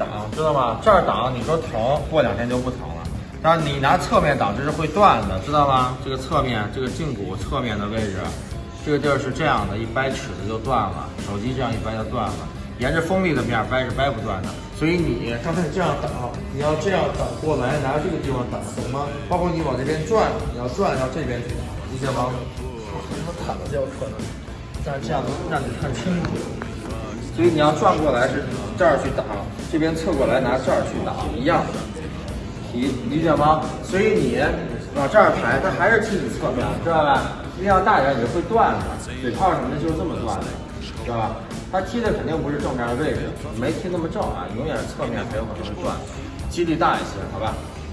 挡，知道吗？这儿挡，你说疼，过两天就不疼了。但是你拿侧面挡，这是会断的，知道吗？这个侧面，这个胫骨侧面的位置，这个地儿是这样的，一掰尺子就断了。手机这样一掰就断了，沿着锋利的面掰是掰不断的。所以你刚才你这样挡，你要这样挡过来，拿这个地方挡，懂吗？包括你往这边转，你要转到这边去挡，理解吗？我躺着就有可能，但是这样能让你看清楚。所以你要转过来是这儿去挡，这边侧过来拿这儿去挡，一样的，理理解吗？所以你往这儿抬，它还是踢你侧面，知道吧？力量大点你会断的，嘴炮什么的就是这么断的，知道吧？它踢的肯定不是正面的位置，没踢那么正啊，永远是侧面才有可能会断，几率大一些，好吧？